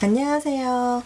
안녕하세요.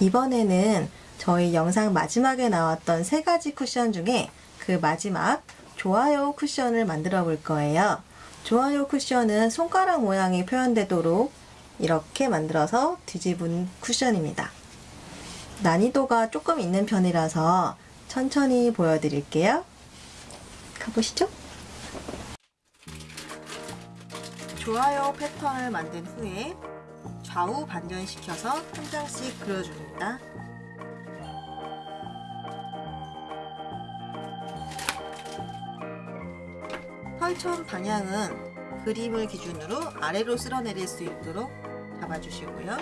이번에는 저희 영상 마지막에 나왔던 세 가지 쿠션 중에 그 마지막 좋아요 쿠션을 만들어 볼 거예요. 좋아요 쿠션은 손가락 모양이 표현되도록 이렇게 만들어서 뒤집은 쿠션입니다. 난이도가 조금 있는 편이라서 천천히 보여드릴게요. 가보시죠. 좋아요 패턴을 만든 후에 좌우 반전시켜서 한 장씩 그려줍니다. 털천 방향은 그림을 기준으로 아래로 쓸어내릴 수 있도록 잡아주시고요.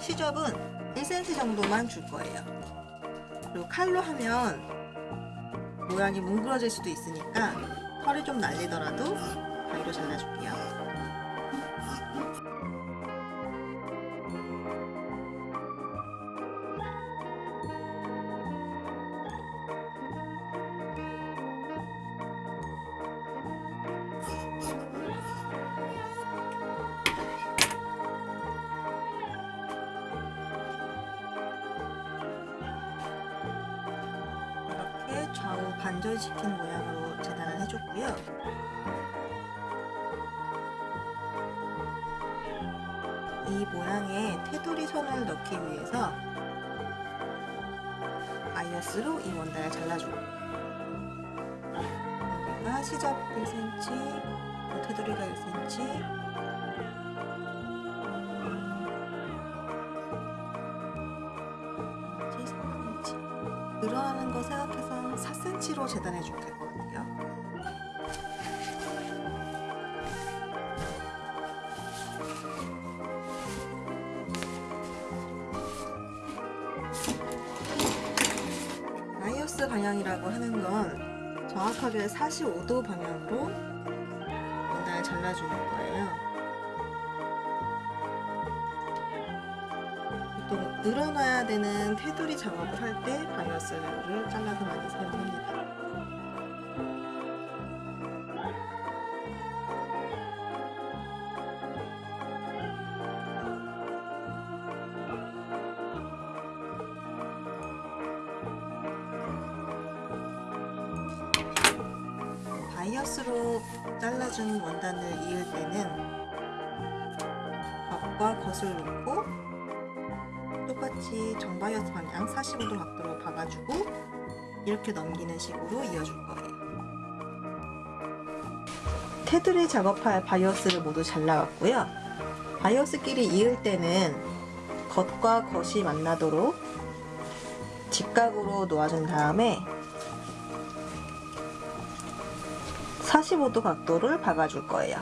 시접은 1cm 정도만 줄 거예요. 그리고 칼로 하면 모양이 뭉그러질 수도 있으니까 털이 좀 날리더라도 가위로 잘라줄게요. 반전시킨 모양으로 재단을 해줬고요. 이 모양에 테두리 선을 넣기 위해서 바이어스로 이 원단을 잘라주고 여기가 시접 1cm, 테두리가 1cm, 4cm로 재단해 주면 될것 같아요. 바이어스 방향이라고 하는 건 정확하게 45도 방향으로 원단을 잘라주는 거예요. 늘어나야 되는 테두리 작업을 할 때 바이어스를 잘라서 많이 사용합니다. 바이어스로 잘라준 원단을 이을 때는 겉과 겉을 놓고 똑같이 정바이어스 방향 45도 각도로 박아주고 이렇게 넘기는 식으로 이어줄 거예요. 테두리 작업할 바이어스를 모두 잘라왔고요. 바이어스끼리 이을 때는 겉과 겉이 만나도록 직각으로 놓아준 다음에 45도 각도를 박아줄 거예요.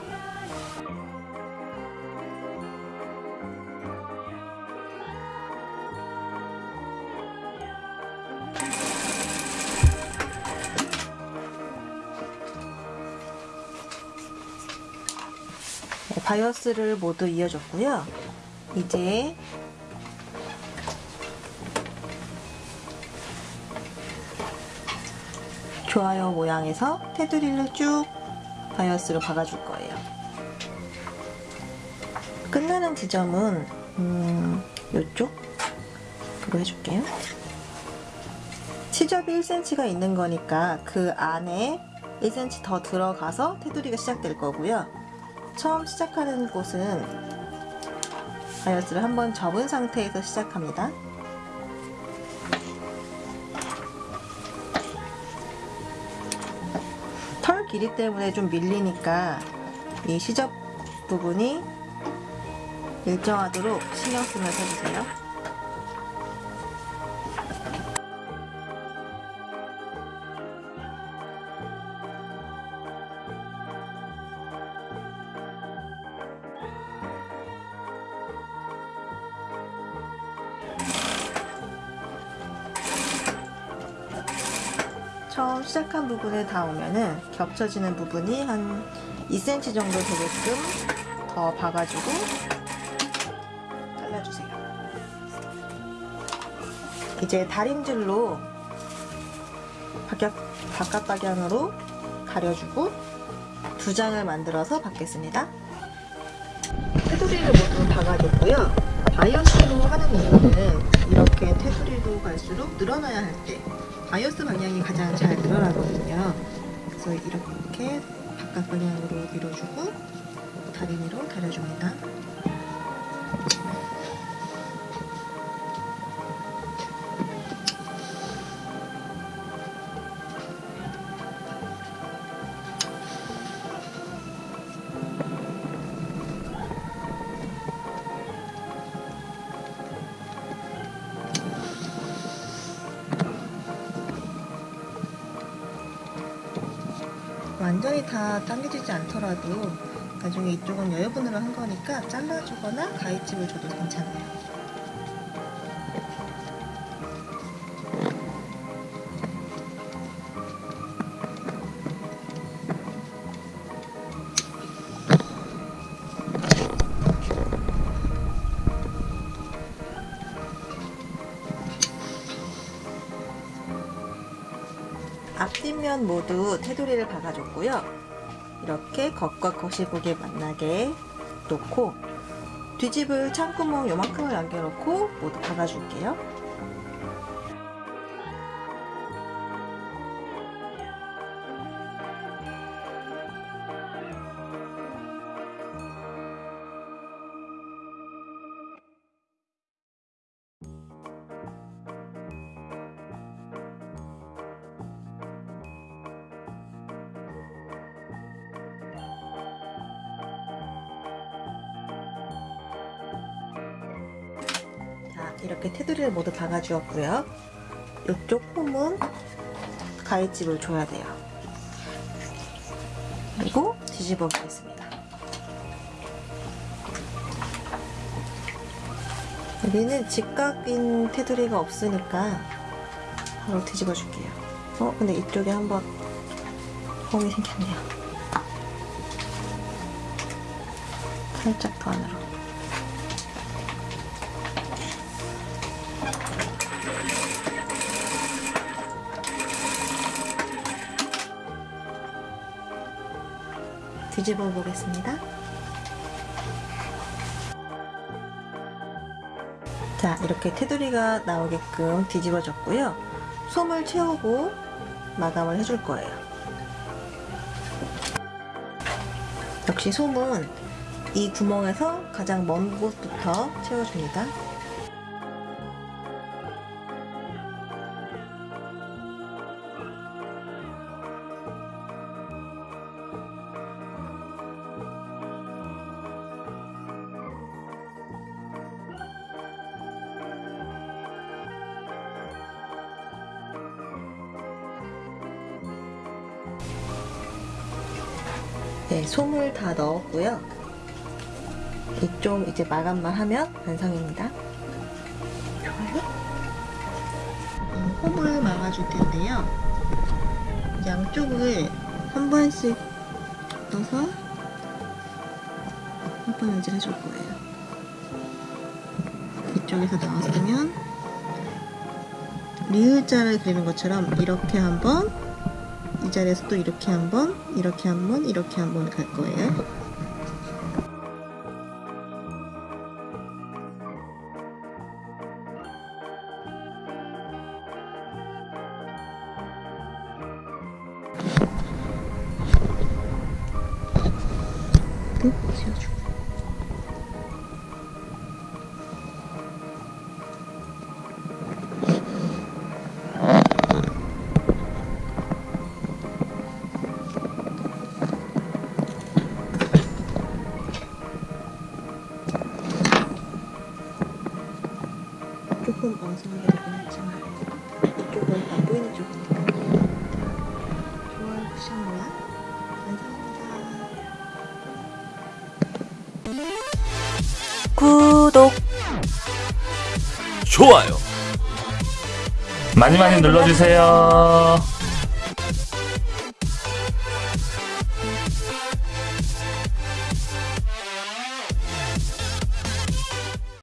네, 바이어스를 모두 이어줬고요. 이제 좋아요 모양에서 테두리를 쭉 바이어스로 박아줄 거예요. 끝나는 지점은 음, 이쪽 으로 해줄게요. 시접이 1cm가 있는 거니까 그 안에 1cm 더 들어가서 테두리가 시작될 거고요. 처음 시작하는 곳은 바이어스를 한번 접은 상태에서 시작합니다. 길이 때문에 좀 밀리니까 이 시접 부분이 일정하도록 신경 쓰면서 해주세요. 처음 시작한 부분에 닿으면은 겹쳐지는 부분이 한 2cm 정도 되게끔 더 봐가지고 잘라주세요. 이제 다림질로 바깥, 바깥 방향으로 가려주고 두 장을 만들어서 받겠습니다. 테두리를 모두 박아줬고요. 바이어스로 하는 이유는 테두리로 갈수록 늘어나야 할 때 바이오스 방향이 가장 잘 늘어나거든요. 그래서 이렇게 바깥 방향으로 밀어주고 다리미로 다려줍니다. 완전히 다 당겨지지 않더라도 나중에 이쪽은 여유분으로 한 거니까 잘라주거나 가위집을 줘도 괜찮아요. 앞뒷면 모두 테두리를 박아줬고요. 이렇게 겉과 겉이 보게 만나게 놓고 뒤집을 창구멍 요만큼을 남겨놓고 모두 박아줄게요. 이렇게 테두리를 모두 박아주었고요. 이쪽 홈은 가위집을 줘야 돼요. 그리고 뒤집어 보겠습니다. 여기는 직각인 테두리가 없으니까 바로 뒤집어 줄게요. 어, 근데 이쪽에 한번 홈이 생겼네요. 살짝 더 안으로. 뒤집어 보겠습니다. 자, 이렇게 테두리가 나오게끔 뒤집어졌고요. 솜을 채우고 마감을 해줄 거예요. 역시 솜은 이 구멍에서 가장 먼 곳부터 채워줍니다. 네, 솜을 다 넣었고요. 이쪽 이제 마감만 하면 완성입니다. 홈을 막아줄 텐데요. 양쪽을 한 번씩 넣어서 한 번 연질 해줄 거예요. 이쪽에서 나왔으면 리을자를 그리는 것처럼 이렇게 한번 이 자리에서 또 이렇게 한번 이렇게 한번 이렇게 한번 갈 거예요. 또 지워주고 엉성하게 되긴 했지만 이쪽은 안 보이는 쪽이니까 좋아요 쿠션 모양 완성입니다 구독 좋아요. 많이 많이 눌러주세요.